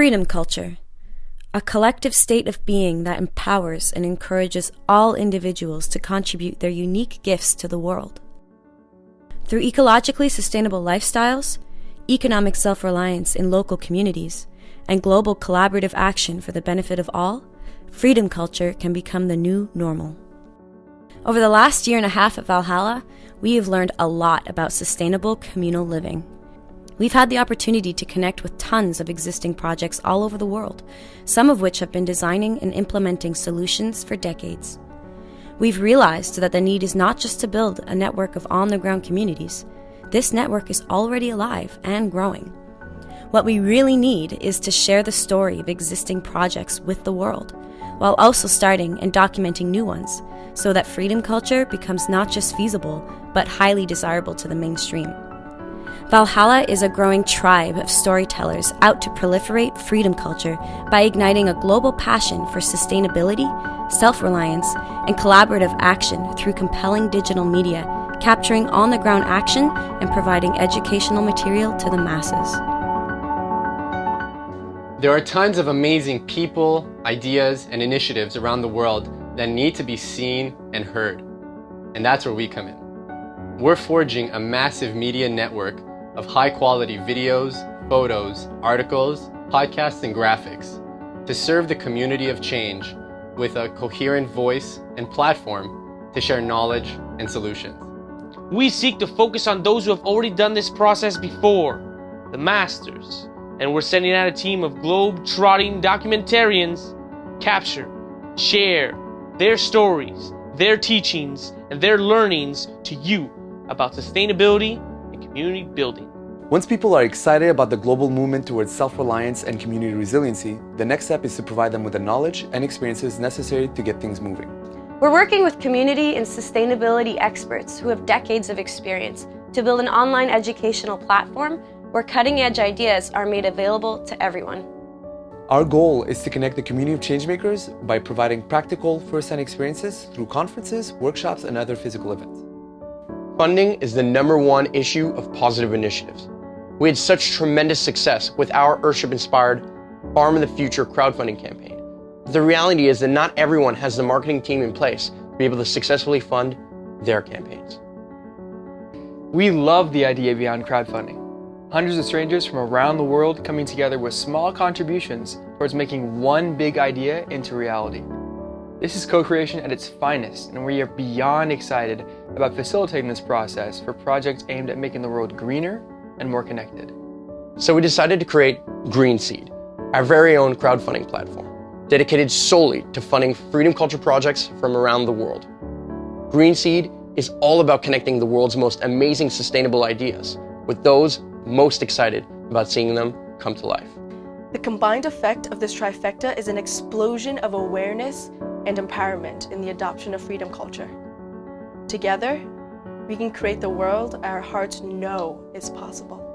Freedom culture. A collective state of being that empowers and encourages all individuals to contribute their unique gifts to the world. Through ecologically sustainable lifestyles, economic self reliance in local communities, and global collaborative action for the benefit of all, freedom culture can become the new normal. Over the last year and a half at Valhalla, we have learned a lot about sustainable communal living. We've had the opportunity to connect with tons of existing projects all over the world, some of which have been designing and implementing solutions for decades. We've realized that the need is not just to build a network of on the ground communities, this network is already alive and growing. What we really need is to share the story of existing projects with the world, while also starting and documenting new ones, so that freedom culture becomes not just feasible, but highly desirable to the mainstream. Valhalla is a growing tribe of storytellers out to proliferate freedom culture by igniting a global passion for sustainability, self reliance, and collaborative action through compelling digital media, capturing on the ground action and providing educational material to the masses. There are tons of amazing people, ideas, and initiatives around the world that need to be seen and heard. And that's where we come in. We're forging a massive media network of high quality videos, photos, articles, podcasts, and graphics to serve the community of change with a coherent voice and platform to share knowledge and solutions. We seek to focus on those who have already done this process before, the masters, and we're sending out a team of globe-trotting documentarians capture, share their stories, their teachings, and their learnings to you about sustainability community building. Once people are excited about the global movement towards self-reliance and community resiliency, the next step is to provide them with the knowledge and experiences necessary to get things moving. We're working with community and sustainability experts who have decades of experience to build an online educational platform where cutting-edge ideas are made available to everyone. Our goal is to connect the community of changemakers by providing practical first-hand experiences through conferences, workshops, and other physical events. Funding is the number one issue of positive initiatives. We had such tremendous success with our Earthship-inspired Farm of the Future crowdfunding campaign. The reality is that not everyone has the marketing team in place to be able to successfully fund their campaigns. We love the idea behind crowdfunding. Hundreds of strangers from around the world coming together with small contributions towards making one big idea into reality. This is co-creation at its finest, and we are beyond excited about facilitating this process for projects aimed at making the world greener and more connected. So we decided to create Greenseed, our very own crowdfunding platform, dedicated solely to funding freedom culture projects from around the world. Greenseed is all about connecting the world's most amazing sustainable ideas with those most excited about seeing them come to life. The combined effect of this trifecta is an explosion of awareness and empowerment in the adoption of freedom culture. Together, we can create the world our hearts know is possible.